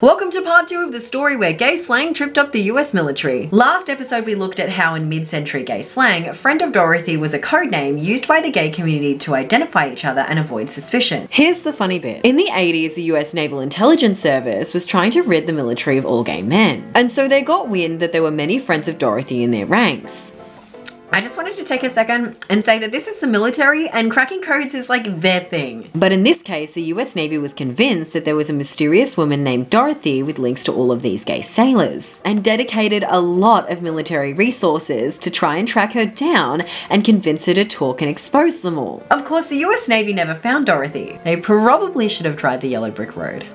Welcome to part two of the story where gay slang tripped up the US military. Last episode we looked at how in mid-century gay slang, friend of Dorothy was a code name used by the gay community to identify each other and avoid suspicion. Here's the funny bit. In the 80s, the US Naval Intelligence Service was trying to rid the military of all gay men. And so they got wind that there were many friends of Dorothy in their ranks. I just wanted to take a second and say that this is the military and cracking codes is like their thing. But in this case, the US Navy was convinced that there was a mysterious woman named Dorothy with links to all of these gay sailors and dedicated a lot of military resources to try and track her down and convince her to talk and expose them all. Of course, the US Navy never found Dorothy. They probably should have tried the Yellow Brick Road.